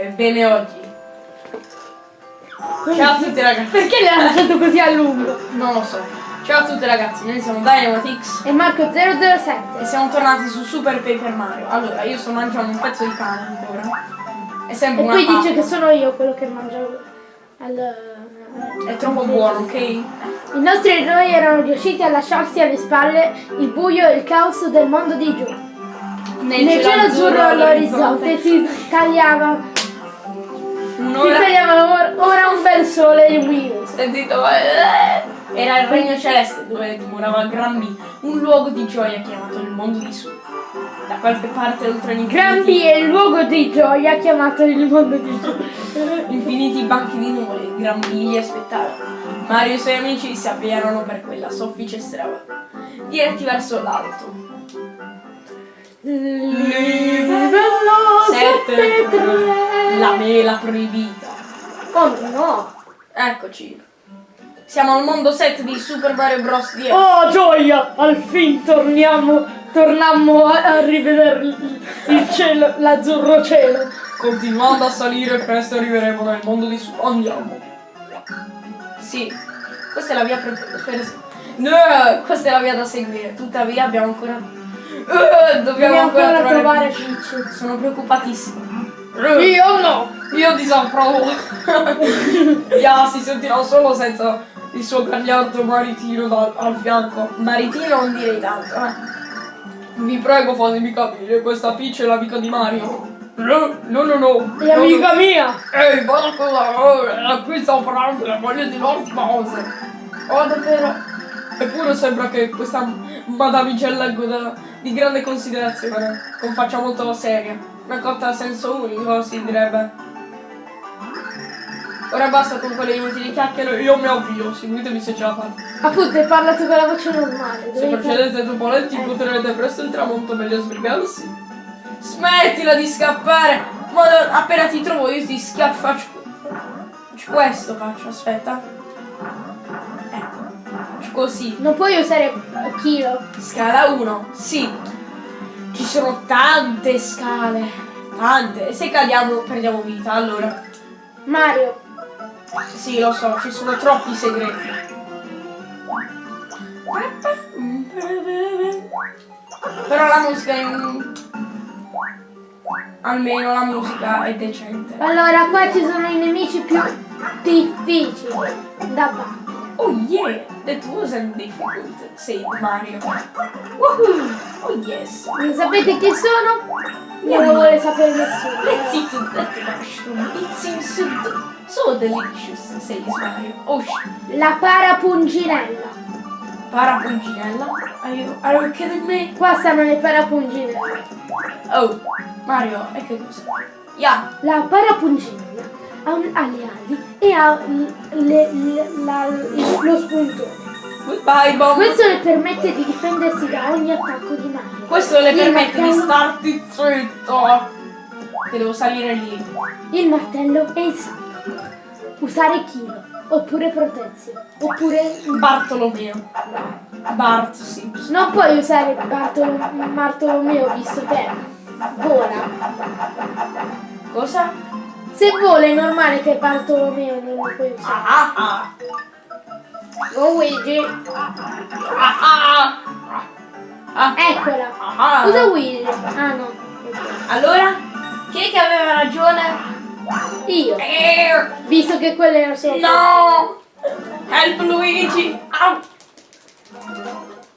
Ebbene oggi. Ciao a tutti ragazzi. Perché l'hai lasciato così a lungo? Non lo so. Ciao a tutti ragazzi, noi siamo Dynamatix E Marco 007. e siamo tornati su Super Paper Mario. Allora, io sto mangiando un pezzo di pane ancora. È sempre E una poi dice fame. che sono io quello che mangio al... È troppo buono, ok? I nostri eroi erano riusciti a lasciarsi alle spalle il buio e il caos del mondo di giù. Nel cielo azzurro all'orizzonte si tagliava, si Un'ora. tagliava or- ora un bel sole luminoso. Sentito? eh, Era il regno celeste dove dimorava Gran B, un luogo di gioia chiamato il mondo di su. Da qualche parte oltre l'infinito. Gran B è il luogo di gioia chiamato il mondo di giù. Infiniti banchi di nuvole, Gran B li aspettava. Mario e i suoi amici si avviarono per quella soffice strada, diretti verso l'alto. Livello 7 7-3. La mela proibita. Oh no! Eccoci. Siamo al mondo 7 di Super Mario Bros. 10. Oh gioia! Al fin torniamo, tornammo a, a rivedere il, cielo, l'azzurro cielo. Continuando a salire, presto arriveremo nel mondo di su. Andiamo. Sì, questa è la via per. per- No, questa è la via da seguire. Tuttavia abbiamo ancora. Eh, dobbiamo, Dobbiamo ancora, ancora trovare Peach. Peach. Sono preoccupatissimo. Eh, Io no! Io disapprovo. Ya, si sentirà solo senza il suo gagliardo maritino da- al fianco. Maritino non direi tanto, eh. Vi prego fatemi capire, questa Peach è l'amica di Mario. No, no, no, no. È amica mia! Ehi, guarda cosa, oh, qui sto parlando della moglie di Lord Bowser. Oh, davvero? Eppure sembra che questa goda di grande considerazione, con faccia molto seria. Una cotta a senso unico, si direbbe. Ora basta con quelle inutili chiacchiere, io mi avvio, seguitemi se ce la fate. Appunto, hai parlato con la voce normale. Se procedete dopo lenti Eh. incontrerete presto il tramonto meglio sbrigarsi. Smettila di scappare! Ma appena ti trovo io ti schiaffo. Faccio, faccio questo faccio, aspetta. Così. Non puoi usare chilo. Scala 1, sì. Ci sono tante scale. Tante. E se cadiamo perdiamo vita, allora. Mario, Sì, lo so, ci sono troppi segreti. Però la musica è... Almeno la musica è decente. allora qua ci sono i nemici più difficili da battere. Oh yeah! That wasn't difficult, said Mario. Woohoo! Oh yes! Non sapete chi sono? Non lo vuole sapere nessuno. Let's eat that mushroom. It seems so, so delicious, says Mario. Oh sh... La parapunginella. Parapunginella? Are you, are you kidding me? Qua stanno le parapunginelle. Oh, Mario, e che cosa? Yeah! La parapunginella ha, un- ha le ali e ha le- le- la- il- lo spuntone. Goodbye, Bomb! Questo le permette di difendersi da ogni attacco di Mario. Questo le Il permette di martello- starti zitto. Che devo salire lì. Il martello e il sacco. Usare chilo. Oppure protezione. Oppure... Bartolomeo. Bart Simpson. Non puoi usare Bartolo- Bartolomeo visto che vola. Cosa? Se vola è normale che Bartolomeo non lo puoi usare. Ah ah Luigi. ah ah ah Eccola. ah Usa Luigi. Ah no. Allora? Chi è che aveva ragione? Io. Eh, Visto che quelle erano solo... No! Help Luigi! Au!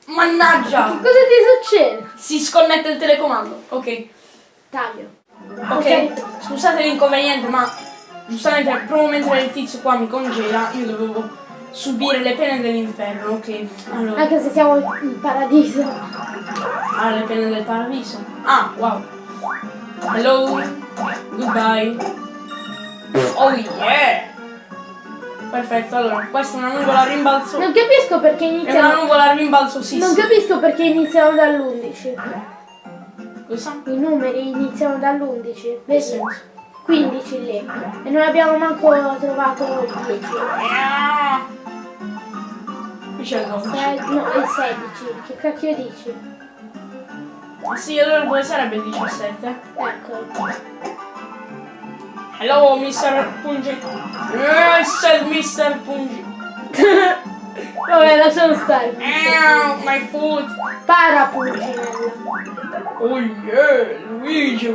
Mannaggia! Cosa ti succede? Si sconnette il telecomando. Ok. Taglio. Ok, scusate l'inconveniente, ma giustamente proprio mentre il tizio qua mi congela, io dovevo subire le pene dell'inferno, ok? Allora, Anche se siamo in paradiso. ah, le pene del paradiso. Ah, wow. Hello, goodbye. Oh yeah! Perfetto, allora, questa è una nuvola a rimbalzo. Non capisco perché È una iniziamo... nuvola a rimbalzo, sì, Non capisco perché iniziamo dall'11. Cosa? I numeri iniziano dall'11. Che Vedi? senso? 15 lì. E non abbiamo manco trovato il 10. Ah! Qui c'è il 12. Se- no, il 16. Che cacchio dici? Sì, allora poi sarebbe il 17. Ecco. Hello, Mr. Pungi. Mr. Mr. Pungi. Vabbè, lasciamo stare. Ow, my foot. Para Pulcinella. Oh yeah, Luigi.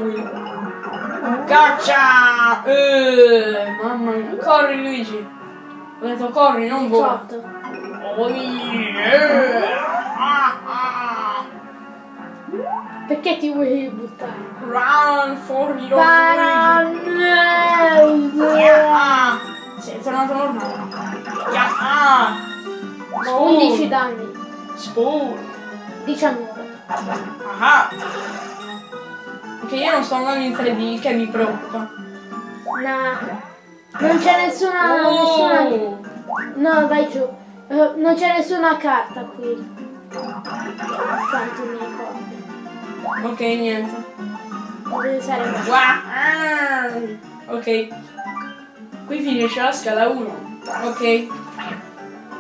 Caccia! Eh, mamma mia. Corri Luigi. Ho detto corri, non vola. 18. Oh yeah. Ah, ah. Perché ti vuoi buttare? Run for your Luigi. Para... Yeah. Sì, è tornato normale. Yeah. Spoon. 11 danni. Spoon. 19. Ah. Ok, io non sto andando in 3D, il che mi preoccupa. No. Non c'è nessuna... nessuna... Oh. No, vai giù. Eh, non c'è nessuna carta qui. Quanto mi ricordo. Ok, niente. Deve qua. Wow. Ok. Qui finisce la scala 1. Ok.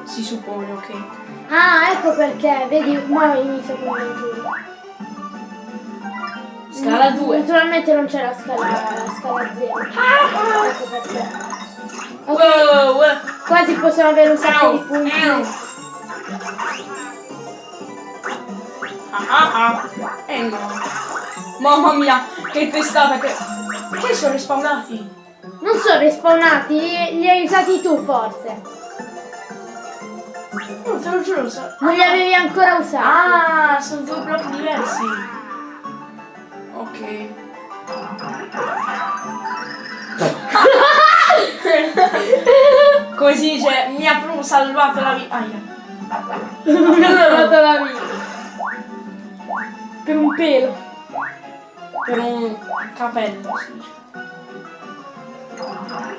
Si suppone, ok. Ah, ecco perché. Vedi, ma inizia con 21. Scala 2. Naturalmente non c'è la scala, la scala 0. Ecco perché. Ok, Wow, wow. quasi possiamo avere un sacco di Ow, punti. ow. Ah ah ah. Eh no. Mamma mia, che testata che... Che sono rispawnati? Non sono respawnati, li hai usati tu forse. No, te lo giuro. sa- Non li avevi ancora usati. Ah, sono due blocchi diversi. Ok. Come si dice, mi ha proprio salvato la vita. Aia. Mi ha salvato la vita. Per un pelo. Per un capello si dice.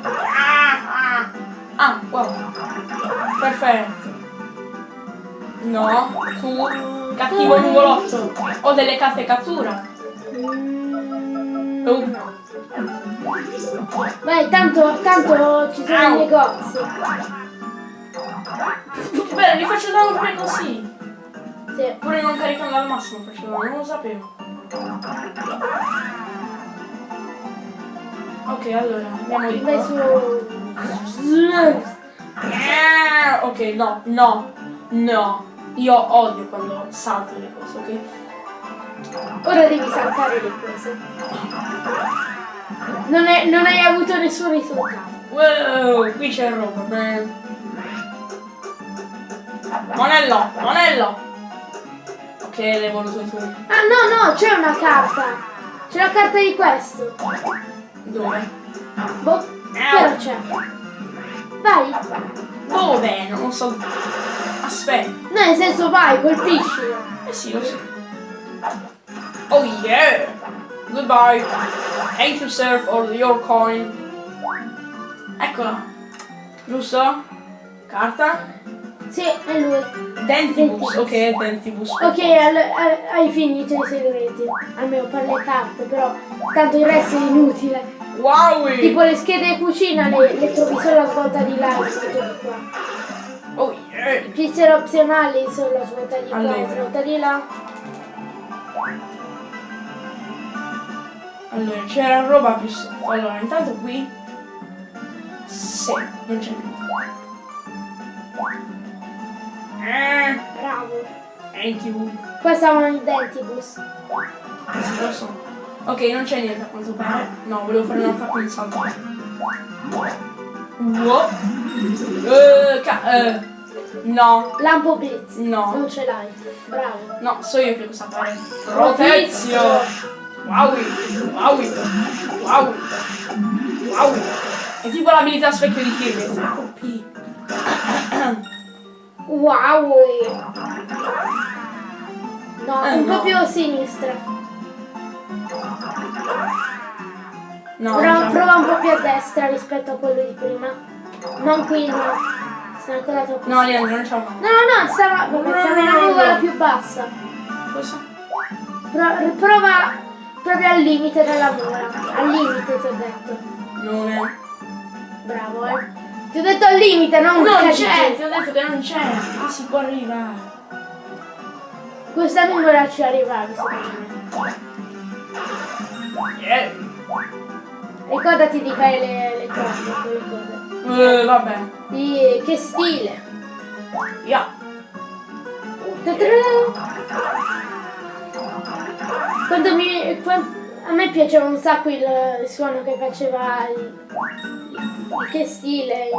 Ah, ah. Ah, wow. Perfetto. No, tu, cattivo nuvolotto. Ho delle carte cattura. Mm, Oh. Vai, tanto, tanto ci sono i negozi. Beh, li faccio danno pure così. Sì. Pure non caricando al massimo faceva, non lo sapevo. Ok, allora, andiamo di Vai su. Ok, no, no, no. Io odio quando salto le cose, ok? Ora devi saltare le cose. Non, è- non hai avuto nessun risultato. Wow, qui c'è roba, beh. Monello, monello! Ok, l'hai voluto tu. Ah no, no, c'è una carta. C'è la carta di questo. Dove? Boh, però c'è. Vai. Dove? Non so. Aspetta. No, nel senso vai, colpisci. Eh sì, lo so. Oh yeah! Goodbye. Thank you sir for your coin. Eccola. Giusto? Carta? Sì, è lui. Dentibus. Ok, Dentibus. Ok, al- al- hai finito i segreti. Almeno per le carte, però tanto il resto è inutile. Wow! Tipo le schede cucina le, le trovi solo a svolta di là, di qua. Oh yeah! I pizzer opzionali svolta di qua, di là. Allora, c'era roba più sotto. Allora, intanto qui. Sì, non c'è niente. Eh, Bravo. you. Qua stavano i dentibus. Sì, lo so. Ok, non c'è niente a quanto pare. No, volevo fare un attacco di salto. Wow. Eh, ca- eh, no, Lampo blitz. no, Non ce l'hai. Bravo. no, so io che cosa fare. Protezio! Wow, wow, wow, wow. È tipo l'abilità specchio di Kirby. Wow. No, Eh, un no. po' più a sinistra. No, già. prova un po' più a destra rispetto a quello di prima. Non qui, no. Sono ancora troppo. No, Leandro, non c'è No, no, no, stava, stava in una nuvola più bassa. Cosa? Pro- prova proprio al limite della nuvola. Al limite ti ho detto. Non è. Bravo, eh. Ti ho detto al limite, non Non c'è, ti ho detto che non c'è. Ma si può arrivare. Questa nuvola ci arrivavi, secondo me. Yeah. Ricordati di fare le, le cose, quelle cose. Eh, vabbè. Di, che stile. Yeah. Quando mi... quan- a me piaceva un sacco il, il suono che faceva il, il che stile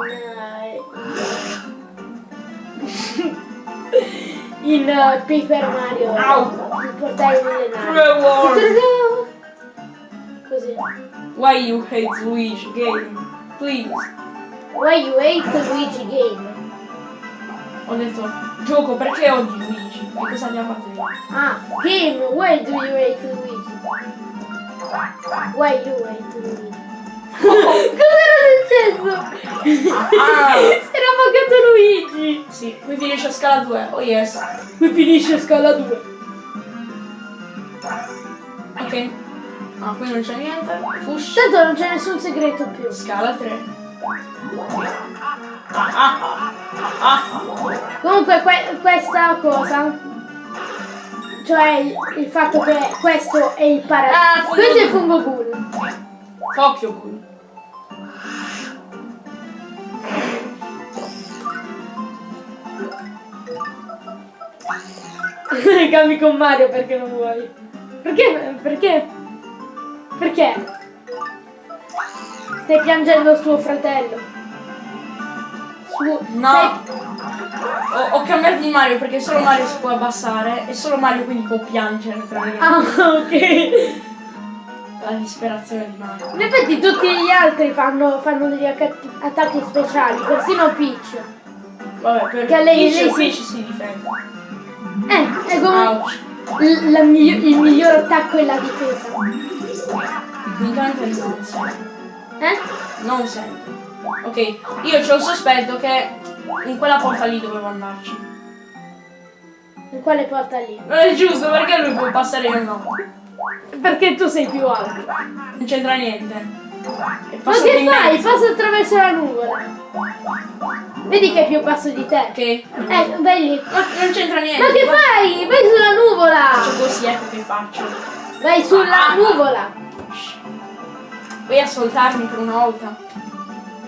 in... in uh, Paper Mario. Au. Il portale Wars. Ta-ta-da! Così. Why you hate Luigi game? Please. Why you hate Luigi game? Ho detto, gioco perché odi Luigi? Che cosa abbiamo fatto? Ah, game, why do you hate Luigi? Why you hate Luigi? Cosa era successo? Ah. Si era buggato Luigi! Sì, qui finisce scala 2. Oh yes. Qui finisce scala 2. Ok. Ah, qui non c'è niente. Push. Tanto non c'è nessun segreto più. Scala 3. Ah, ah, ah, ah, ah. Comunque que- questa cosa, cioè il, il fatto che questo è il Ah, paradiso. fungo questo è il fungo ghoul. Tokyo Ghoul. Cambi con Mario perché non vuoi. Perché? Perché? Perché? Stai piangendo il suo fratello. Su- No. stai- Ho, ho cambiato di Mario perché solo Mario si può abbassare e solo Mario quindi può piangere tra le Ah, ok. La disperazione di Mario. In effetti tutti gli altri fanno, fanno degli attacchi speciali, persino Peach. Vabbè, per Che lei- Peach, lei si- si difende. Eh, è il, la migli- il miglior attacco è la difesa. Tecnicamente non sempre. Eh? Non sempre. Ok, io c'ho il sospetto che in quella porta lì dovevo andarci. In quale porta lì? Non è giusto perché lui può passare io no. Perché tu sei più alto. Non c'entra niente. Ma che fai? Passa attraverso la nuvola. Vedi che è più basso di te. Che? Eh, vai lì. Ma non c'entra niente. Ma che fai? Vai sulla nuvola! Faccio così, ecco che faccio. Vai sulla nuvola! Vuoi ascoltarmi per una volta?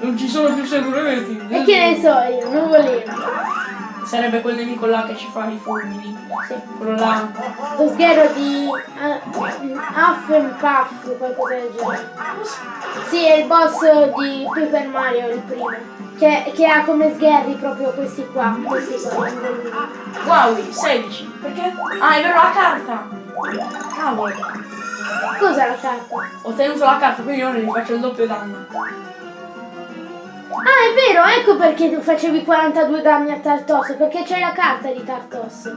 Non ci sono più segreti. E che ne so io, nuvolino. Sarebbe quel nemico là che ci fa i fulmini. Sì. Quello là. Lo sgherro di uh, Huff and Puff, qualcosa del genere. Sì, è il boss di Paper Mario, il primo. Che, che ha come sgherri proprio questi qua. Questi qua. Wow, 16. Perché? Ah, è vero la carta. Cavolo. Cos'è la carta? Ho tenuto la carta, quindi ora gli faccio il doppio danno. Ah, è vero, ecco perché tu facevi 42 danni a Tartos, perché c'è la carta di Tartos.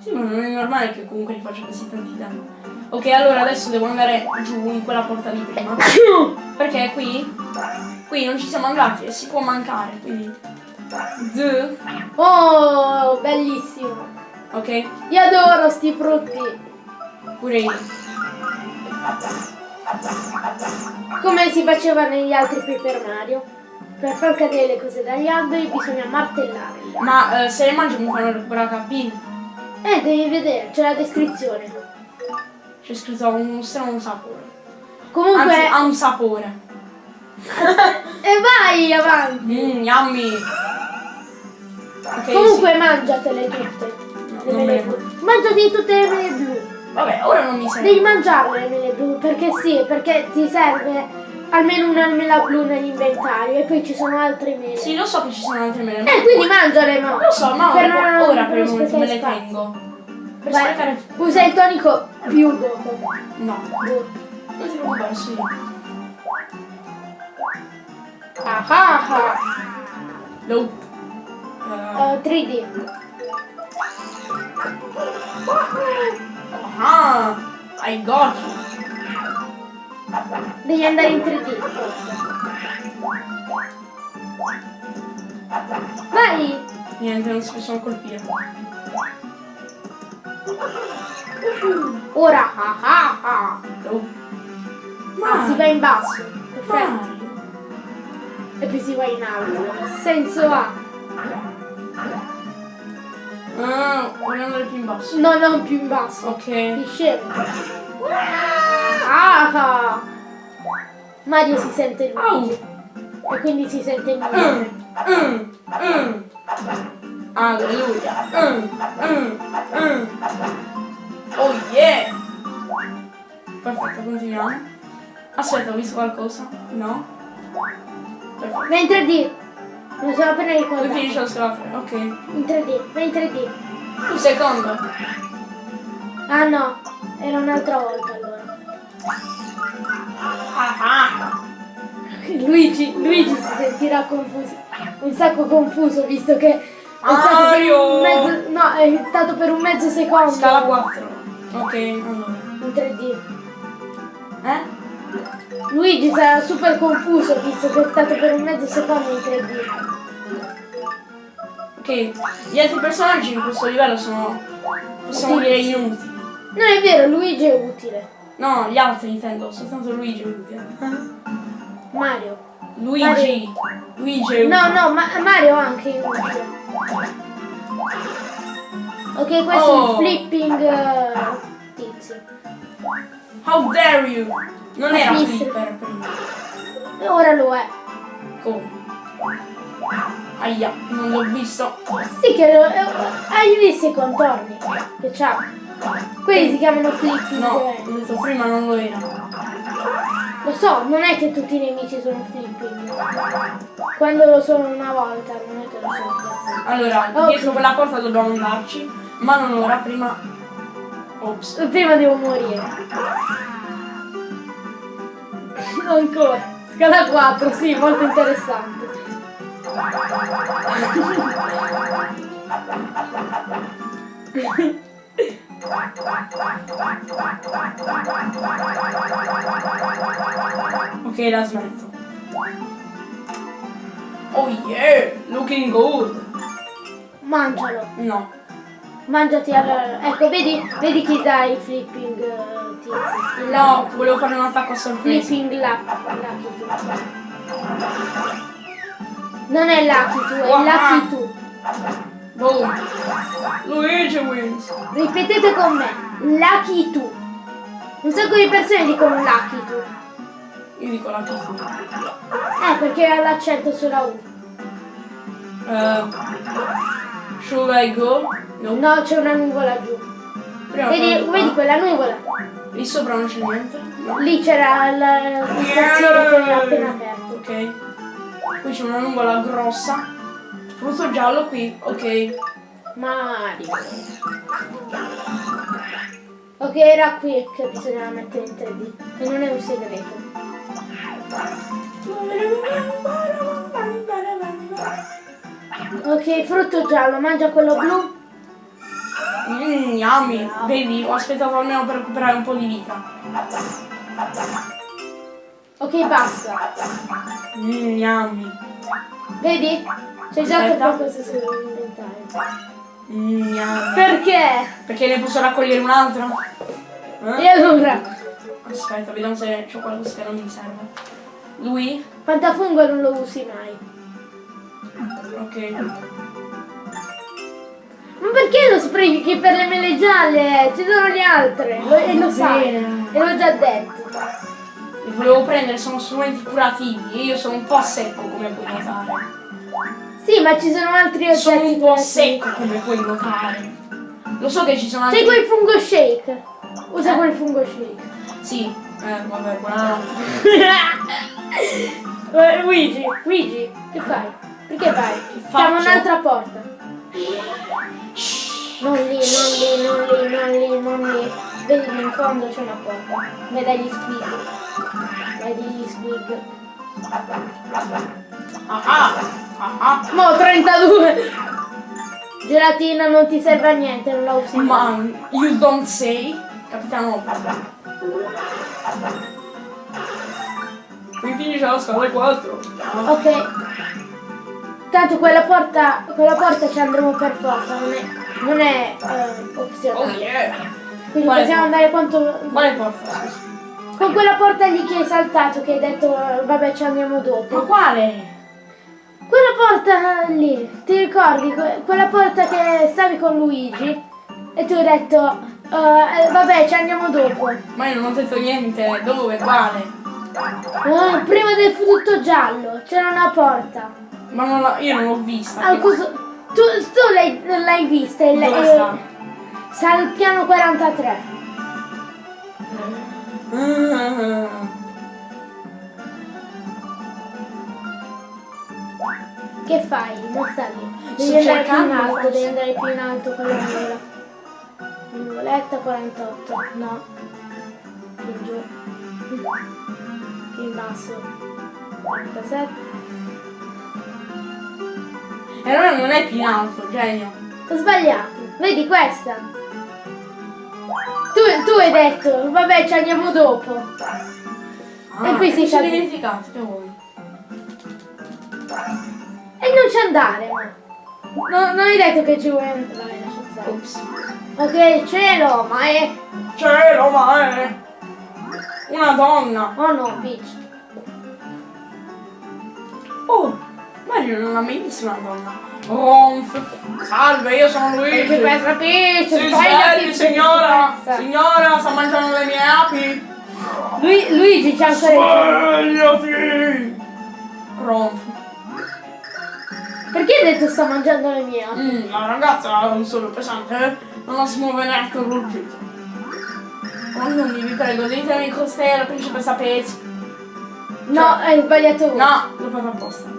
Sì, ma non è normale che comunque gli faccia così tanti danni. Ok, allora adesso devo andare giù in quella porta di prima. Perché qui? Qui non ci siamo andati e si può mancare, quindi. Z. Oh, bellissimo. Ok? Io adoro sti frutti. Pure io. Come si faceva negli altri Paper Mario. Per far cadere le cose dagli alberi bisogna martellarli. Ma eh, se le mangio mi fanno recuperare HP. Eh, devi vedere, c'è la descrizione. C'è scritto un strano sapore. Comunque, Anzi, ha un sapore. e vai avanti. Mmm, yummy. Ok, Comunque, mangiatele tutte. No, Le mele me le blu. Mangiati tutte le mele blu. sì. Vabbè, ora non mi serve. Devi mangiarle le mele blu, perché sì, perché ti serve almeno una mela blu nell'inventario e poi ci sono altre mele. Sì, lo so che ci sono altre mele. ma- Eh, quindi mangiale, no? Lo so, ma Per ora, non- ora per il momento me le tengo. Per Vai, sprecare. usa il tonico più dopo. No, non ti preoccupare, io. Ah ah ah. Nope. Uh, 3D. Ah, I got you. Devi andare in 3D forse. Vai! Niente, non si possono colpire. Ora ah ah ah. Nope. Ah, si va in basso. Perfetto. E poi si va in alto. Senso ha? Ah, voglio andare più in basso. No, non più in basso. Ok. Ti scemo. Ah. Mario si sente Luigi. Au. E quindi si sente Mm, Luigi. mm, mm. Alleluia. Mm, mm. Oh yeah. Perfetto, continuiamo. Aspetta, ho visto qualcosa? No? Perfetto. Va in 3D. Me lo sono appena ricordato. finisce lo scalafre, ok. In 3D, va in 3D. Un secondo. Ah no, era un'altra volta allora. Ah ah. Luigi, Luigi si sentirà confuso, un sacco confuso visto che è stato per Mario! un mezzo, no, è stato per un mezzo secondo Scala 4. Ok, allora. in 3D. Eh? Luigi sarà super confuso visto che è stato per un mezzo secondo in 3D. Ok, gli altri personaggi in questo livello sono, possiamo dire, inutili. Non è vero, Luigi è utile. No, gli altri intendo, soltanto Luigi è utile. Mario. Luigi, Luigi è utile. No, no, ma Mario anche è utile. Ok, questo Oh. è il flipping eh, tizio. How dare you? Non era flipper prima. E ora lo è. Come? Aia, non l'ho visto. Sì, che lo, eh, hai visto i contorni che c'ha? Quelli si chiamano flipping. No, eh. ho detto prima non lo era. Lo so, non è che tutti i nemici sono flipping. Quando lo sono una volta, non è che lo sono sempre. Allora, Ok. dietro quella porta dobbiamo andarci, ma non ora, prima... Ops. Prima devo morire. Ancora. Scala 4, sì, molto interessante. Ok, la smetto. Oh yeah, looking good. Mangialo. No. Mangiati allora. Ecco, vedi, vedi chi dà i flipping eh. Il No, lucky- volevo fare un attacco a sorpresa. Flipping lucky tu. Non è lucky tu, è Wow. lucky tu. Boom. Luigi wins. Ripetete con me, lucky tu. Un sacco di persone dicono lucky tu. Io dico la chiusa. Eh, perché ha l'accento sulla U. Uh, should I go? No. No, c'è una nuvola giù. Prima Vedi, però- vedi quella nuvola? Lì sopra non c'è niente. Lì c'era il, quartiere che è appena aperto. Ok. Qui c'è una nuvola grossa. Frutto giallo qui. Ok. Mario. Ok, era qui che bisognava mettere in 3D. E non è un segreto. Ok, frutto giallo, mangia quello blu. Mmm, yummy. Vedi, ho aspettato almeno per recuperare un po' di vita. Ok, basta. Mmm, yummy. Vedi? C'è già qualcosa sull'inventario. Mmm, yummy. Perché? Perché ne posso raccogliere un altro? E Eh? allora? Aspetta, vediamo se c'ho qualcosa che non mi serve. Lui? Pantafungo non lo usi mai. Ok. Ma perché lo sprechi per le mele gialle? Ci sono le altre. Lo- e lo sai. Bene. E l'ho già detto. Li volevo prendere, sono strumenti curativi e io sono un po' secco come puoi notare. Sì, ma ci sono altri oggetti. Sono un po' secco come puoi notare. Lo so che ci sono altri... C'è quel fungo shake. Usa Eh? quel fungo shake. Sì, eh, vabbè, buonanotte. Eh, Luigi, Luigi, che fai? Perché vai? Siamo un'altra porta. Non lì, non lì, non lì, non lì, non lì. Vedi in fondo c'è una porta. Vedi gli squig. Vedi gli squig. Ah ah, ah ah. Mo 32! Gelatina non ti serve a niente, non la usi mai. Man, you don't say? Capitano Qui finisce la scala 4. Ok. Tanto quella porta, quella porta ci andremo per forza, non è, non è eh, Oh opzionale. yeah. Quindi Quale possiamo porta? andare quanto. Quale porta? Con quella porta lì che hai saltato, che hai detto eh, vabbè ci andiamo Ma dopo. quale? Quella porta lì, ti ricordi? Que- quella porta che stavi con Luigi? E tu hai detto eh, vabbè ci andiamo dopo. Ma io non ho detto niente. Dove? Quale? Ah, prima del frutto giallo c'era una porta. Ma non la- io non l'ho vista. Al coso- tu tu l'hai, l'hai vista? e lei- Dove eh, sta? sta al piano 43. Ah. Che fai? Non sta lì. Sto Devi andare più in alto, forse. devi andare più in alto con la nuvola. Nuvoletta 48, no. Più giù. Più in basso. 47. Allora non è più in alto, genio. Ho sbagliato. Vedi questa? Tu, tu hai detto, vabbè ci andiamo dopo. Ah, E qui si sa- dimenticato, vuoi? E non ci andare. No, non hai detto che ci vuoi stare. Ops. Ok, cielo, ma è. Cielo, ma è una donna. Oh no, bitch. Oh, Mario non ha mai visto una donna. Ronf. Salve, io sono Luigi. Principessa Peach, Si svegliati, svegli, signora. Signora, sta mangiando le mie api. Lui, Luigi c'ha ancora Svegliati. Ronf. Perché hai detto sta mangiando le mie? Mm, la ragazza ha un solo pesante, eh? non la si muove neanche un ruggito. Non vi prego, ditemi cos'è la principessa Peach. No, hai sbagliato uno. No, l'ho fatto apposta.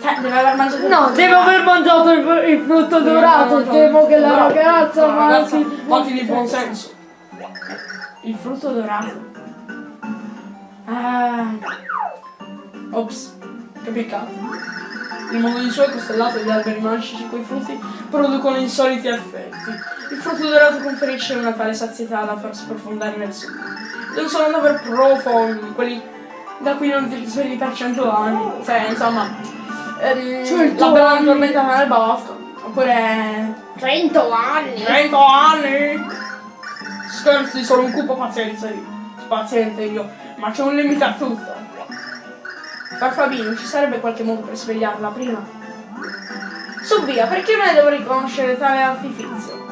Cioè, deve aver mangiato il No, frutto deve dorato. aver mangiato il, il frutto dorato. Temo che la ragazza La ma ragazza, si- fatti di buon senso. Il frutto dorato. Ah. Ops, che peccato. Il mondo di suo è costellato di alberi magici cui frutti producono insoliti effetti. Il frutto dorato conferisce una tale sazietà da far sprofondare nel sonno. Ed un sonno davvero profondo, quelli da cui non ti svegli per cento anni. Cioè, insomma, ehm, Cento la bella anni. addormentata nel bosco. Oppure 100 anni. 100 anni! Scherzi, sono un cupo pazienza io. Paziente io. Ma c'è un limite a tutto. Farfabino, ci sarebbe qualche modo per svegliarla prima? Su via, perché me ne devo riconoscere tale artifizio?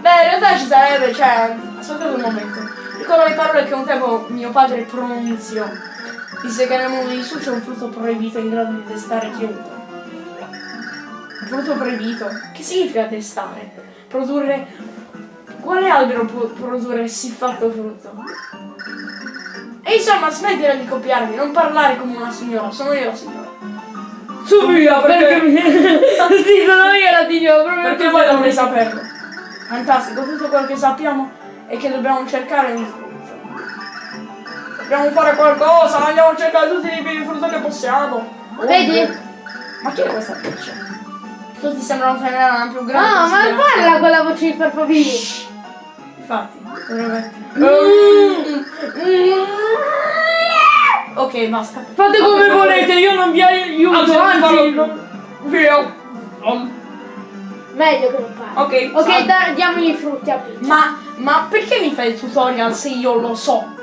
Beh, in realtà ci sarebbe, cioè, aspettate un momento. Ricordo le parole che un tempo mio padre pronunziò. Disse che nel mondo di su c'è un frutto proibito in grado di destare chiunque. Un frutto proibito? Che significa destare? Produrre... Quale albero può produrre siffatto frutto? E insomma, smettila di copiarmi, non parlare come una signora, sono io la signora. Su via, perché... sì, sono io la signora, proprio Perché voi dovrei saperlo. Fantastico, tutto quello che sappiamo è che dobbiamo cercare un frutto. Dobbiamo fare qualcosa, andiamo a cercare tutti i tipi di frutto che possiamo. Vedi? Ma chi è questa pesce? Tutti sembrano tenere una più grande. Ah, ma considerazione. parla con la voce di Farfabino. Infatti, dovrebbe... Ok, basta. Fate come volete, io non vi aiuto, Anzi, non- Via. Meglio che non parli. Ok, Ok, diamogli i frutti a Peach. Ma, ma perché mi fai il tutorial se io lo so?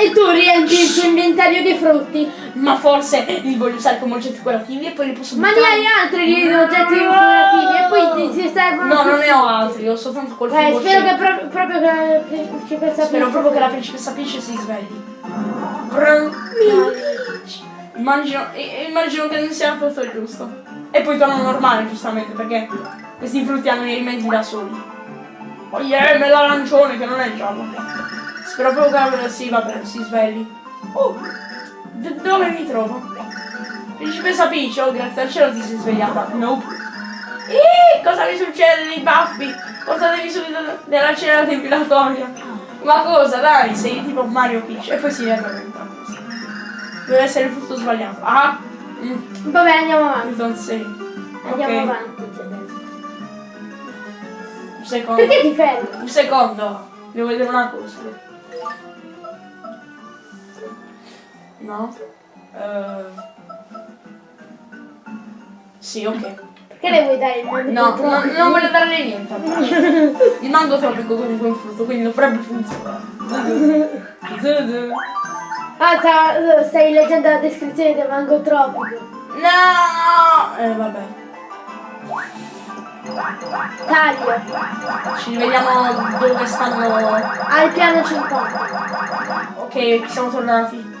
E tu riempi il tuo inventario di frutti. Ma forse li voglio usare come oggetti curativi e poi li posso Ma ne buttare. hai altri di oggetti decorativi e poi ti si servono. No, non ne ho altri, ho soltanto quel Eh, frigo spero che pro- proprio che la principessa Spero Peach- proprio che la principessa Peach si svegli. Immagino, immagino che non sia il giusto. E poi torno normale, giustamente, perché questi frutti hanno i rimedi da soli. Oh yeah, me l'arancione che non è giallo. La sì, vabbè, si svegli. Oh, dove mi trovo? Principessa Peach, oh grazie al cielo ti sei svegliata. Nope. Eeeh, cosa mi succede nei baffi? Portatevi subito nella cena depilatoria. Ma cosa, dai, sei tipo Mario Peach. E poi si riaddormenta. Deve essere il frutto sbagliato. Ah, mm, Vabbè, andiamo avanti. don't say. Andiamo Ok, avanti. un secondo. Perché ti fermi? Un secondo. Devo vedere una cosa. No? Eh, Sì, ok. Perché le vuoi dare il nome No, no, non voglio darle niente. Il mango tropico comunque è un frutto, quindi dovrebbe funzionare. Ah, sta- stai leggendo la descrizione del mango tropico. No! Eh, vabbè. Taglio. Ci rivediamo dove stanno. Al piano 50. Ok, siamo tornati.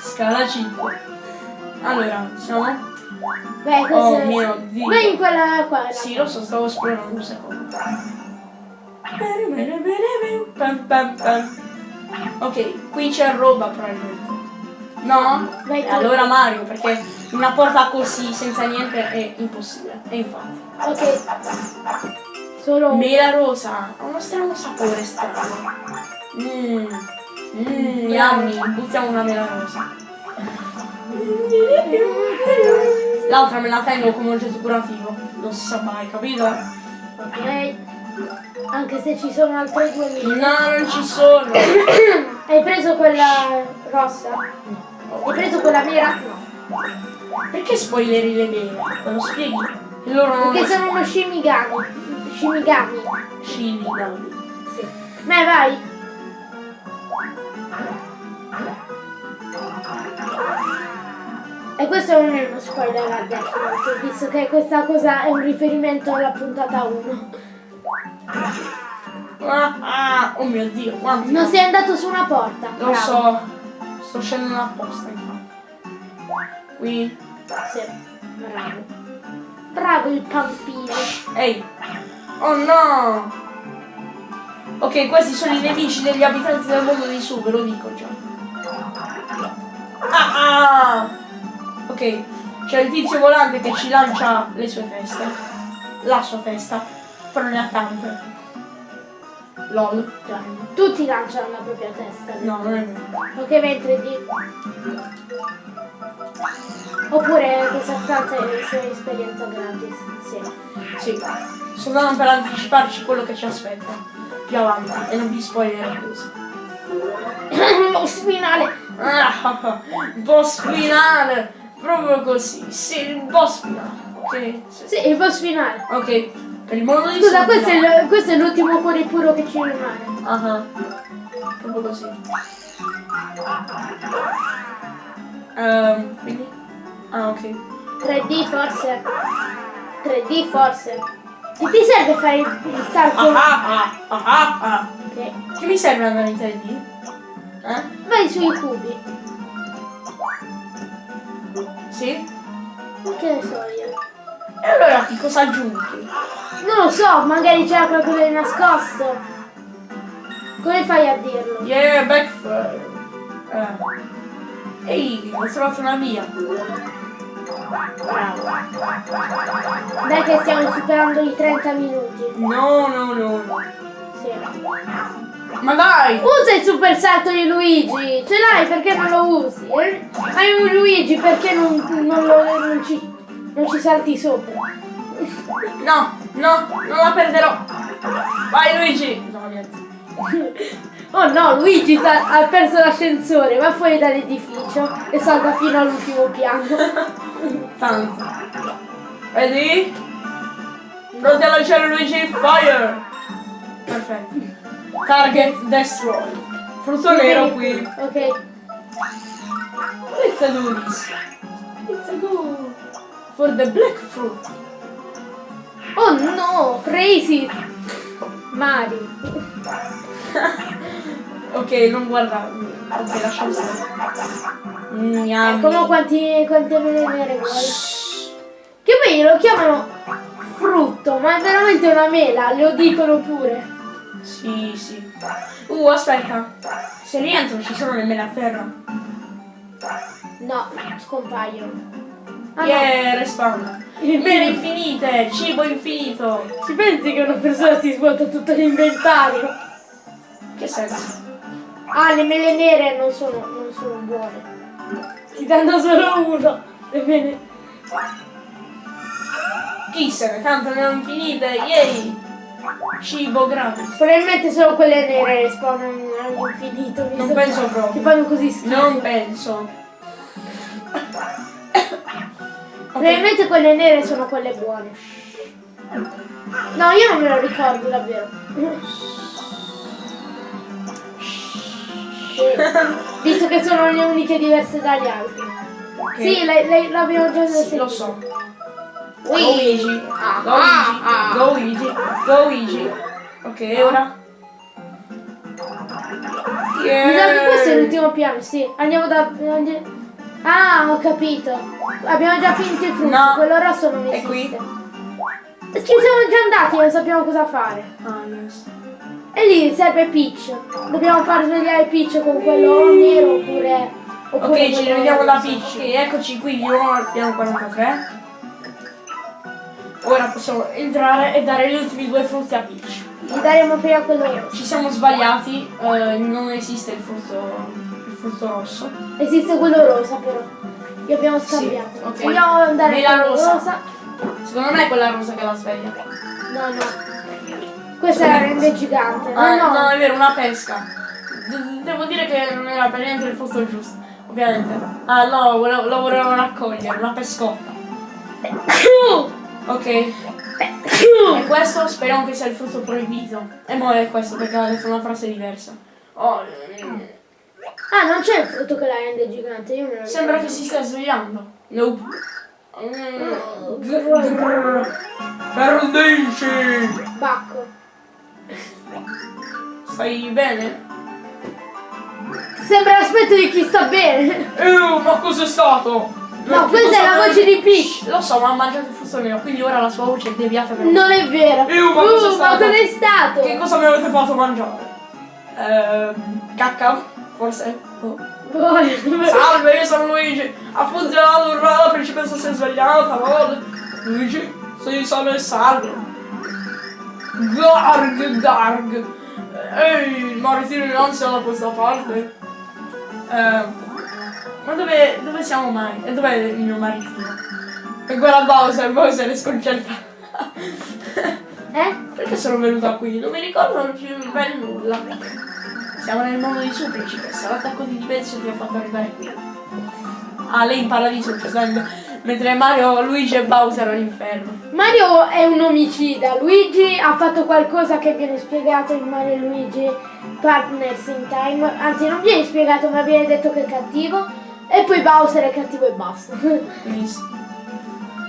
Scala 5. Allora, siamo? Beh, questo Oh è... mio Dio. Vai in quella qua. Sì, lo so, stavo esplorando un secondo. Pam, pam, pam. Ok, qui c'è roba probabilmente. No? Vai allora Mario, perché una porta così senza niente è impossibile. E infatti. Ok. Solo. Mela rosa, ha uno strano sapore strano. Mmm. Mmm, yummy. Buttiamo una mela rosa. L'altra me la tengo come oggetto curativo. Non si sa mai, capito? Ok. Anche se ci sono altre due mele. No, non ci sono. Hai preso quella rossa? Hai preso quella nera? No. Perché spoileri le mele? Me lo spieghi? E loro non Perché sono uno Shimigami. Shimigami. Shinigami. Sì. Beh, vai. E questo non è uno spoiler a Death Note, visto che questa cosa è un riferimento alla puntata 1. Ah, ah, oh mio dio, quanto. Non sei andato su una porta. Lo Bravo. so. Sto scendendo apposta. Qui. Sì, bravo. Bravo il pampino. Ehi. Oh no! Ok, questi sono i nemici degli abitanti del mondo di su, ve lo dico già. Ah, ah! Ok, c'è il tizio volante che ci lancia le sue teste. La sua testa. Però ne ha tante. LOL. Tutti lanciano la propria testa. No, non è vero. Ok, in 3D. Oppure questa stanza è è esperienza gratis. Sì. Sì. Soltanto per anticiparci quello che ci aspetta. Più avanti. E non vi spoilerò così. Boss finale. Ah, boss finale! Proprio così. Sì, il boss finale. Ok? Sì. Sì, il boss finale. Ok. Per il mondo di Scusa, questo, è questo l'ultimo cuore puro che ci rimane. Ah, ah. Proprio così. Ehm, quindi? Ah, ok. 3D forse. 3D forse. Che ti serve fare il, salto? Ah, ah, ah, ah, ah. Ok. Che mi serve andare in 3D? Eh? Vai sui cubi. Sì? Che ne so io. E allora che cosa aggiungi? Non lo so, magari c'era qualcosa di nascosto. Come fai a dirlo? Yeah, backfire. Eh. Ehi, ho trovato una via. Bravo. Dai che stiamo superando i 30 minuti. No, no, no. Sì. Ma dai! Usa il super salto di Luigi! Ce l'hai perché non lo usi? eh? Hai un Luigi perché non, non lo- non ci, non ci salti sopra? No, no, non la perderò. Vai Luigi! No, niente. Oh no, Luigi ha perso l'ascensore, va fuori dall'edificio e salta fino all'ultimo piano. Tanto. Vedi? Pronti a lanciare Luigi Fire! Perfetto. Target destroy. Frutto nero qui. Ok. Let's do this. Let's go. For the black fruit. Oh no, crazy! Mario. ok, non guardarmi. Ok, lasciamo stare. Mm, yummy. Come quanti, quante mele nere vuoi? Che poi lo chiamano frutto, ma è veramente una mela, lo dicono pure. Sì, sì. Uh, aspetta. Se rientro ci sono le mele a terra. No, scompaiono. Ah, no. Yeah, respawn. Mele infinite, cibo infinito. Ci pensi che una persona si svuota tutto l'inventario? Che senso? Ah, le mele nere non sono, non sono buone. Ti danno solo uno. Le mele. Chi se ne tanto ne ho infinite, yay! Cibo gratis. Probabilmente solo quelle nere spawnano all'infinito. Non penso proprio. fanno così schifo. Non penso. Probabilmente quelle nere sono quelle buone. No, io non me lo ricordo davvero. Sì, Visto che sono le uniche diverse dagli altri. Ok. Sì, l'abbiamo già Sì, sentito. lo so. Luigi. Ah, Luigi. Luigi. Luigi. Ok, ora. Mi sa che questo è l'ultimo piano, sì. Andiamo da. Ah, ho capito. Abbiamo già finito il frutto, No. quello rosso non È esiste. qui? Ci siamo già andati, non sappiamo cosa fare. Ah, yes. E lì serve Peach. Dobbiamo far svegliare Peach con quello nero oppure. oppure Ok, ci rivediamo da. Peach. Ok, eccoci qui nuovo al piano 43. Ora possiamo entrare e dare gli ultimi due frutti a Peach. Gli daremo prima quello rosso. Ci siamo sbagliati, eh, non esiste il frutto, il frutto rosso. Esiste quello rosa però. Li abbiamo Sì, scambiato. ok. Vogliamo andare Nella rosa. rosa? Secondo me è quella rosa che la sveglia. No, no. Questa la rende gigante. No, Ah, no. no, è vero, una pesca. De- devo dire che non era per niente il frutto giusto, ovviamente. Ah no, lo volevo raccogliere, una pescotta. Ok. E questo speriamo che sia il frutto proibito. E mo è questo perché ha detto una frase diversa. Oh, mm, Ah, non c'è il frutto che la rende gigante. Io me lo sembra che si stia svegliando. Nope. Mm, grr, grr. Perdici! Bacco. Stai bene? Sembra l'aspetto di chi sta bene. Eh, ma cos'è stato? No, Che questa cosa è la voce di Peach. Lo so, ma ha mangiato il frutto nero, quindi ora la sua voce è deviata per Non è vero. Eh, ma Uh, ma stato? cos'è stato? Che cosa mi avete fatto mangiare? Ehm, cacca? Forse? Oh. Poi- Salve, io sono Luigi. Ha funzionato, urrà, la principessa si è svegliata, no? Luigi, sei sano e salvo. Garg, garg. Ehi, maritino in ansia da questa parte. Ehm, ma dove, dove siamo mai? E dov'è il mio maritino? E guarda Bowser, Bowser è sconcertato. Eh? Perché sono venuta qui? Non mi ricordo più per nulla. Siamo nel mondo di su, principessa. L'attacco di Dimension ti ha fatto arrivare qui. Ah, lei in paradiso, giustamente. Mentre Mario, Luigi e Bowser all'inferno. Mario è un omicida. Luigi ha fatto qualcosa che viene spiegato in Mario e Luigi Partners in Time. Anzi, non viene spiegato, ma viene detto che è cattivo. E poi Bowser è cattivo e basta.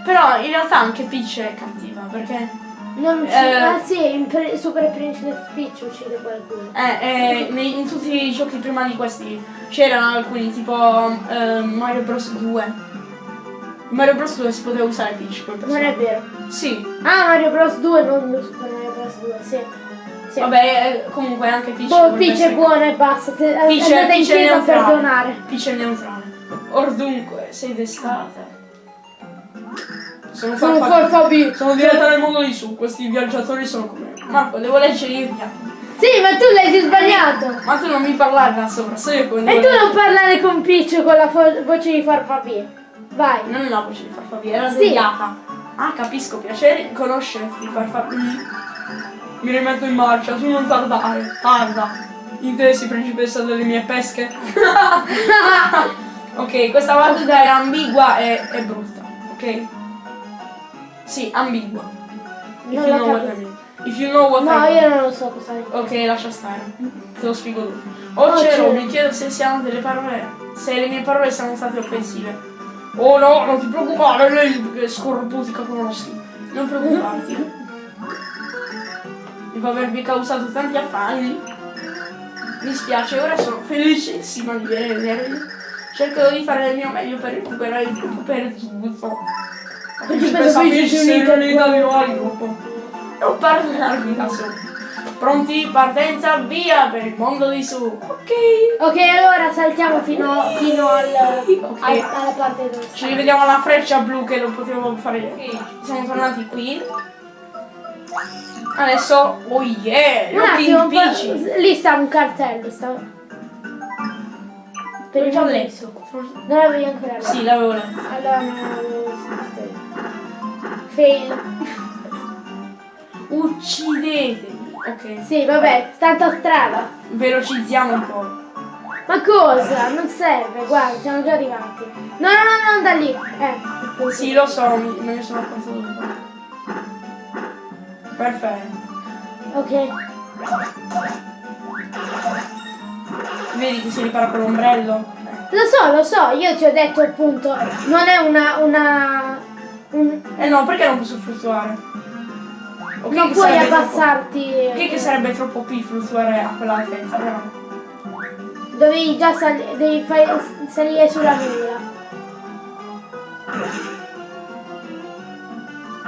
Però in realtà anche Peach è cattiva, perché... Non uccide. Eh. Ah sì, Super Princess Peach uccide qualcuno. Eh, eh, nei- in tutti i giochi prima di questi c'erano alcuni, tipo eh, Mario Bros 2. Mario Bros 2 si poteva usare Peach come Non è vero. Sì, Ah, Mario Bros 2, non Super Mario Bros 2, sì. sì. vabbè, eh, comunque anche Peach... Boh, Peach è essere buona e basta. Te- Peach è- andate in Peach è chiesa a neutrale. perdonare. Peach è neutrale. Or dunque, sei d'estate. Sono, Sono farfa- Farfabi. sono diretta nel mondo di su, questi viaggiatori sono come me. Marco, devo leggere io via. Sì, ma tu l'hai sbagliato. Ma tu non mi parlare da sopra, so io come E devo tu non parlare con Peach con la fo- voce di Farfabi. Vai. Non è la voce di Farfabi, era Sì. svegliata. Ah, capisco, piacere conoscerti, Farfabi. Mi rimetto in marcia, tu non tardare, tarda. Intesi, principessa delle mie pesche. ok, questa battuta era ambigua e, e brutta, ok? Sì, ambigua. If Non you la know what I capisco. mean. If you know what I No, mean. io non lo so cosa è. Ok, lascia stare. Te lo spiego dopo. Oh, Oh, cielo, cielo. mi chiedo se siano delle parole. Se le mie parole siano state offensive. Oh no, non ti preoccupare, lei che scorbuti che conosci. Non preoccuparti. Dopo avervi causato tanti affanni. Mi spiace, ora sono felicissima di vedervi. Cercherò di fare il mio meglio per recuperare il gruppo per tutto. La principessa Peach si è riunita di gruppo. Non parlarvi da solo. Pronti? Partenza, via per il mondo di su. Ok. Ok, allora saltiamo fino, fino al, Ok. al- alla parte dove Ci rivediamo alla freccia blu che non potevo fare. Siamo tornati qui. Adesso, oh yeah, Un attimo, lì sta un cartello, sta... Per il letto. Non l'avevi ancora letto? Sì, l'avevo letto. Allora non l'avevo visto. Fail. Uccidetemi. Ok. Sì, vabbè, tanto strada. Velocizziamo un po'. Ma cosa? Non serve, guarda, siamo già arrivati. No, no, no, non da lì. Eh, così. Sì, lo so, mi- me ne sono accorto. Perfetto. Ok. Vedi che si ripara con l'ombrello? Lo so, lo so, io ti ho detto appunto, non è una, una un- Eh no, perché non posso fluttuare? Ok, non che puoi sarebbe troppo- abbassarti. Ok che sarebbe troppo P fluttuare a quella altezza, però. Dovevi già sali- devi fare- salire sulla nuvola.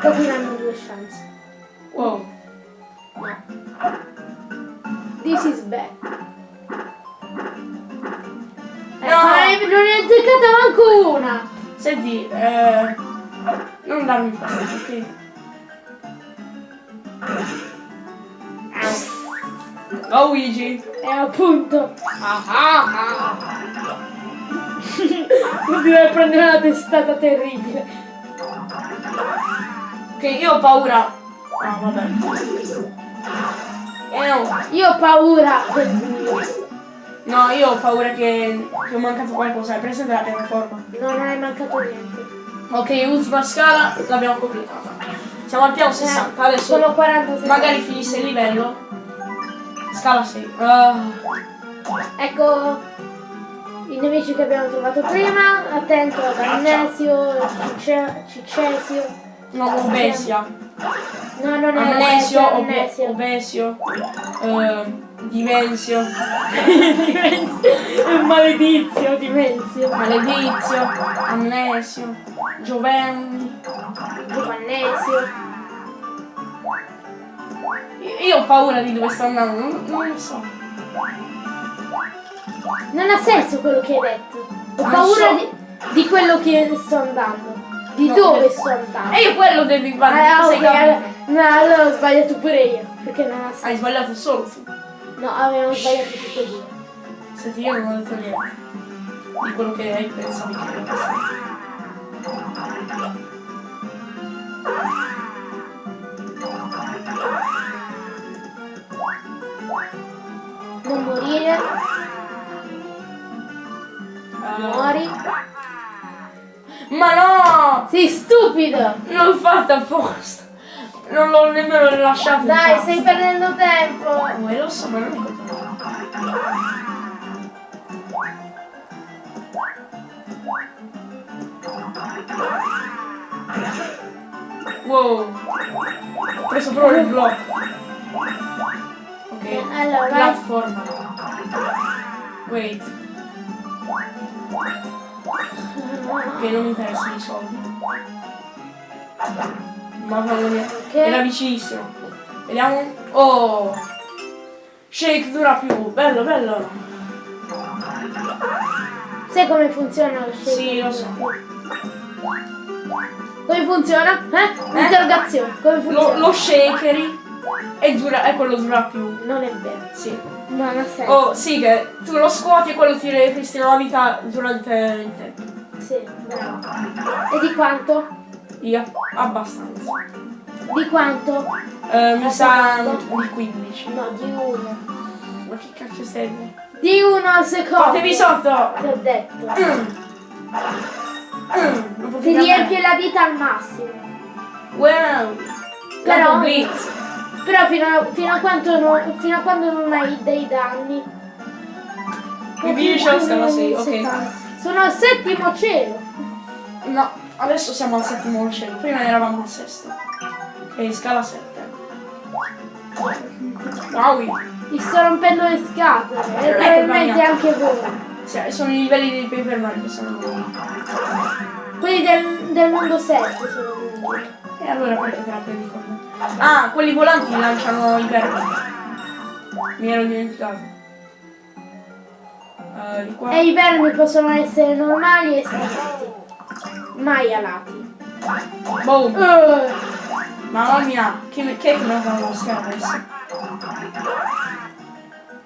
Così hanno due chance. Wow. This is bad. Eh, No. ne- non ne hai azzeccata manco una! Senti, eh. Non darmi fastidio, ok? Oh Luigi! E appunto, Ah ah ah! non ti deve prendere una testata terribile. Ok, io ho paura. Ah, vabbè. Eh no. Io ho paura. No, io ho paura che, che ho mancato qualcosa. Hai presente la piattaforma? Non è mancato niente. Ok, ultima scala, l'abbiamo completata. Siamo al piano 60, adesso Sono 40 secondi. magari finisse il livello. Scala 6. Ah, Ecco i nemici che abbiamo trovato prima. Attento ad Amnesio, Cice- Cicesio. no, Obesia. No, non è Amnesio, Amnesio, obe- Amnesio. Obesio. eh, Dimensio. Maledizio, Dimensio. Maledizio. Amnesio. Giovenni. Giovannesio. Io ho paura di dove sto andando, non, non lo so. Non ha senso quello che hai detto. Ho Non paura so. di, di quello che sto andando. Di No, dove eh. sto andando. E io quello devi fare. Ah, sei ok, capito? allora, no, allora ho sbagliato pure io. Perché non ha Hai senso. sbagliato solo tu. No, avevamo sbagliato e due. Senti, io non ho detto niente di quello che hai pensato. Non morire, muori. Ma no! Sei stupido! Non l'ho fatto apposta! Non l'ho nemmeno rilasciato. in Dai, cazzo. stai perdendo tempo! Oh, lo so, ma non è colpa mia. Wow! Ho preso proprio il blocco. Ok. Allora, vai. Platform. Wait. Ok, non mi interessano i soldi. Mamma mia. Ok. Era vicinissimo. Vediamo. Oh! Shake dura più. Bello, bello. Sai come funziona lo shake? Sì, lo so. Come funziona? Eh? Interrogazione. Come Lo, funziona? lo shakeri e dura, e quello dura più. Non è vero. Sì. Non ha senso. Oh, sì, che tu lo scuoti e quello ti ripristina la vita durante il tempo. Sì, bravo. E di quanto? Io, abbastanza. Di quanto? Eh, mi sa di 15. No, di uno. Ma che cacchio sei? Di uno al secondo. Fatevi sotto! Ti ho detto. Mm. Mm, Ti riempie la vita al massimo. Wow! Però- Però fino a, fino a non, fino a quando non hai dei danni. Mi la scala sei, ok. 70. Sono al settimo cielo. No, adesso siamo al settimo cielo, prima eravamo al sesto. Ok, scala 7. Wow! Ti sto rompendo le scatole. E Ecco, probabilmente anche voi. Sì, sono i livelli dei Paper Mario che sono. Quelli del, del mondo 7 sono. E allora perché te la prendi con me? Ah, quelli volanti lanciano i vermi. Mi ero dimenticato. Eh, di qua. E i vermi possono essere normali e scalati. Mai alati. Boom! Uh, Mamma mia, che, che è che mi ha dato lo schermo adesso?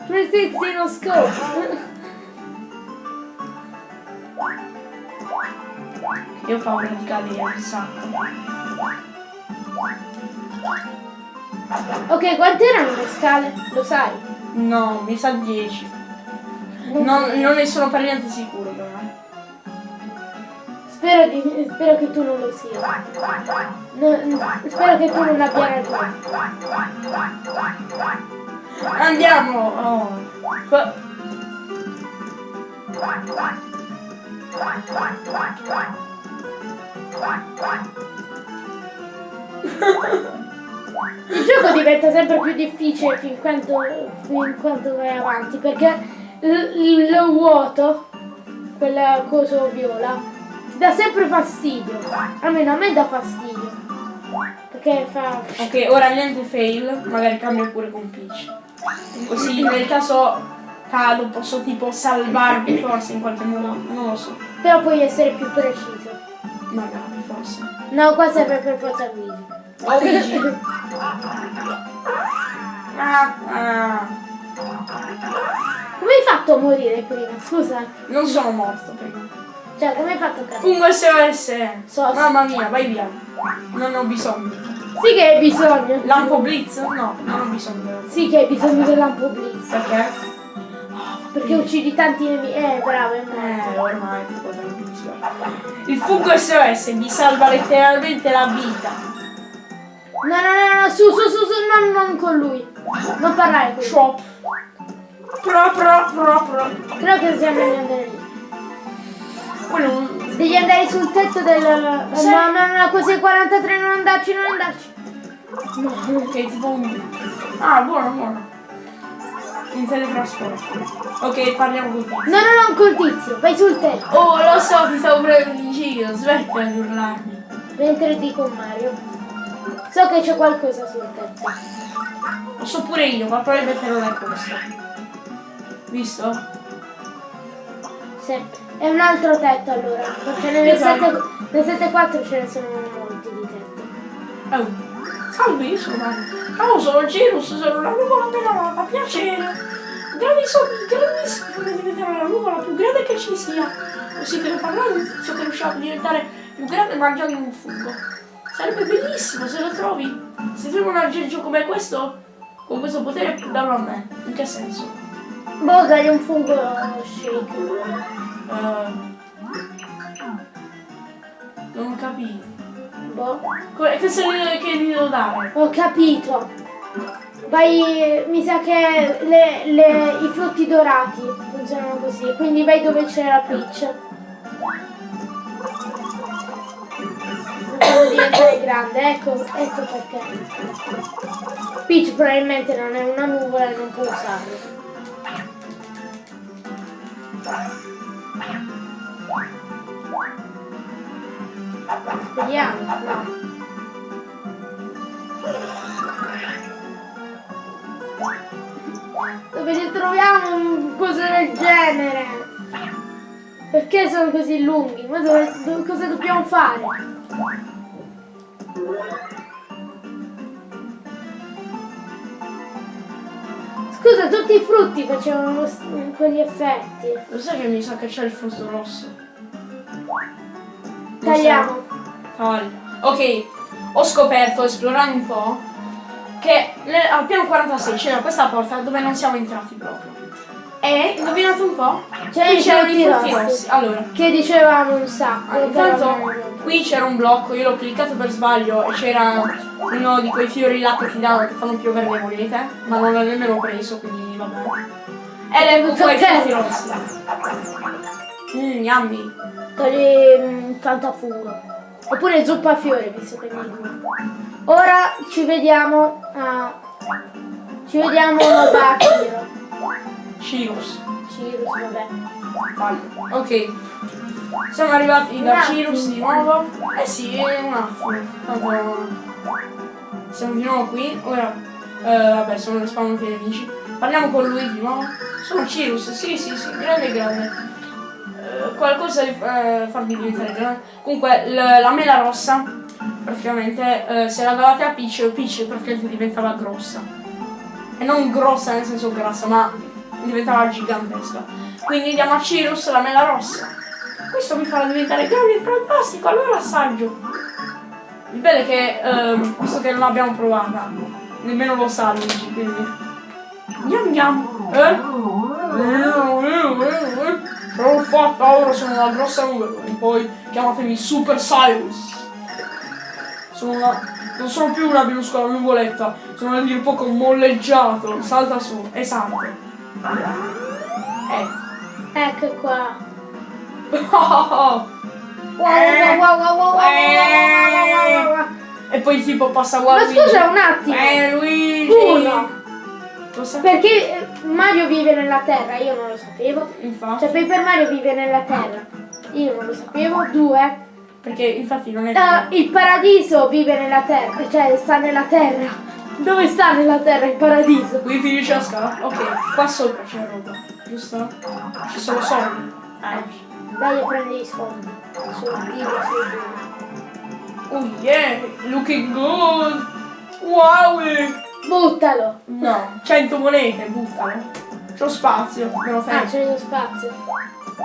PlayStation Scope. Io ho paura di cadere un sacco. Ok, quante erano le scale? Lo sai? No, mi sa 10. Non, non ne sono per niente sicuro però. eh. Spero, di- spero che tu non lo sia. No- spero che tu non abbia ragione. Andiamo! Oh. Il gioco diventa sempre più difficile fin quanto, fin quanto vai avanti perché il, vuoto, quel coso viola, ti dà sempre fastidio. Almeno a me dà fastidio. Perché fa. Ok, ora niente fail, magari cambio pure con Peach. Così nel caso cado posso tipo salvarmi forse in qualche modo, non lo so. Però puoi essere più preciso. Magari forse. No, qua serve per forza Luigi. Oh Luigi! ah, ah. Come hai fatto a morire prima? Scusa. Non sono morto prima. Cioè, come hai fatto a cadere? Fungo SOS! So- Mamma mia, vai via. Non ho bisogno. Sì che hai bisogno. Lampo Blitz? No, non ho bisogno. Sì che hai bisogno del lampo blitz. Perché? Perché uccidi tanti nemici. Eh, bravo, è Eh, ormai non mi dispiace. Il fungo SOS mi salva letteralmente la vita. No, no, no, no, su, su, su, su, non, non con lui. Non parlare con lui. Shop. Pro, pro, pro, pro. Credo che sia meglio andare lì. Quello Devi andare sul tetto del... Sì. No, no, no, così 43, non andarci, non andarci. No. Ok, tipo un... Ah, buono, buono. Un teletrasporto. Ok, parliamo con te. No, no, non col tizio, vai sul tetto. Oh, lo so, ti stavo prendendo in giro. Smettila di urlarmi. Mentre di con Mario. So che c'è qualcosa sul tetto. Lo so pure io, ma probabilmente non è questo. Visto? Sì. È un altro tetto allora. Perché nel, Esatto. 7, nel 7.4 ce ne sono molti di tetti. Oh. Salve, sono Mario. Ciao, sono una nuvola pelata, piacere. Grandi sogni, grandissimi, vorrei diventare la nuvola più grande che ci sia. Così per parlare di tizio che riusciva a diventare più grande mangiando un fungo. Sarebbe bellissimo se lo trovi. Se trovi un aggeggio come questo, con questo potere, darlo a me. In che senso? Boh, dai un fungo shake. Eh, non capito. Boh. Come- Che ne- che gli devo dare? Ho capito. Vai, mi sa che le- le- i frutti dorati funzionano così, quindi vai dove c'è la Peach. Quando diventare grande, ecco, ecco perché. Peach probabilmente non è una nuvola e non può usarlo. Vediamo. Dove li troviamo un cose del genere? Perché sono così lunghi? Ma dove, dove- cosa dobbiamo fare? Scusa, tutti i frutti facevano quegli effetti. Lo sai che mi sa che c'è il frutto rosso? Tagliamo. Taglia. Ok, ho scoperto, esplorando un po', che al piano 46 c'era questa porta dove non siamo entrati proprio. E, indovinate un po'? C'è Qui c'erano i frutti rossi. Allora, Che dicevamo un sacco. ah, intanto qui c'era un blocco, io l'ho cliccato per sbaglio e c'era uno di quei fiori là che ti danno che fanno piovere le monete, ma non l'ho nemmeno preso, quindi vabbè. Ed ecco qua i frutti rossi. Mmm, yummy. Togli mm, fantafungo. Oppure zuppa a fiore, visto che mi. Ora ci vediamo a... Ci vediamo da Kiro. Cirrus. Cirus, vabbè. Taglio. Ok. Siamo arrivati da. Cirrus di nuovo. Eh sì, è un attimo. Tanto siamo di nuovo qui. Ora, eh, vabbè, sono respawnati i nemici. Parliamo con lui di nuovo. Sono Cirrus, sì, sì, sì, grande, grande. Eh, qualcosa di eh, farmi diventare. Comunque, la mela rossa, praticamente, eh, se la davate a Peach, Peach praticamente diventava grossa. E non grossa nel senso grassa, ma diventava gigantesca. Quindi diamo a Cirrus la mela rossa. Questo mi farà diventare grande e fantastico, allora assaggio. Il bello è che, ehm, visto che non l'abbiamo provata, nemmeno lo sa quindi... Gnam gnam. Eh? Brawl fatta, paura sono una grossa uva e poi chiamatemi Super Cyrus. Sono una... Non sono più una minuscola nuvoletta, sono a dire un poco molleggiato. Salta su esatto. Eh. Ecco qua. Oh. Eh. Wow, wow, wow, eh. E poi tipo passa guarda. Ma scusa un attimo. Eh Luigi. Uno. Cosa? Perché eh, Mario vive nella Terra, io non lo sapevo. Infatti. Cioè Paper Mario vive nella Terra, io non lo sapevo. Due, Perché infatti non è eh, il paradiso vive nella Terra, cioè sta nella Terra. Dove sta nella Terra il paradiso? Qui finisce la scala? Ok, qua sopra c'è roba, giusto? Ci sono soldi. Eh. Dai a prendere i soldi. Soldini, soldini. Oh yeah! Looking good! Wow! Buttalo! No, 100 monete, buttalo. C'ho spazio, me lo Ah, fai. c'è lo spazio.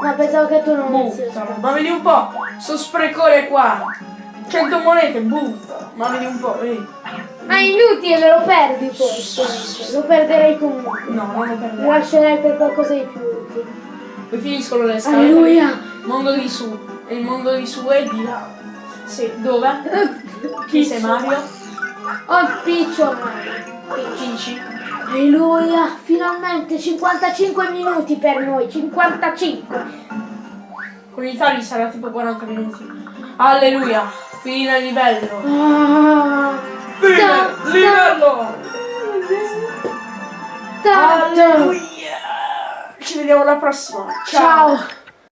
No, pensavo che tu non avessi. Ma vedi un po', sto sprecone qua. 100 monete, buttalo. Ma vedi un po', vedi. Ma è inutile, lo perdi forse. Lo perderei comunque. No, non lo Lo perderò. lascerei per qualcosa di più utile. Poi finiscono le scale. Alleluia! Mondo di su. E il mondo di su è di là. Sì, dove? Chi sei Mario? Oh, piccio Mario. Cici. Alleluia! Finalmente 55 minuti per noi, 55. Con i tagli sarà tipo 40 minuti. Alleluia. Fine livello. Ah, Fine Ta- livello. ta- ta- Alleluia. Ci vediamo alla prossima. Ciao. Ciao.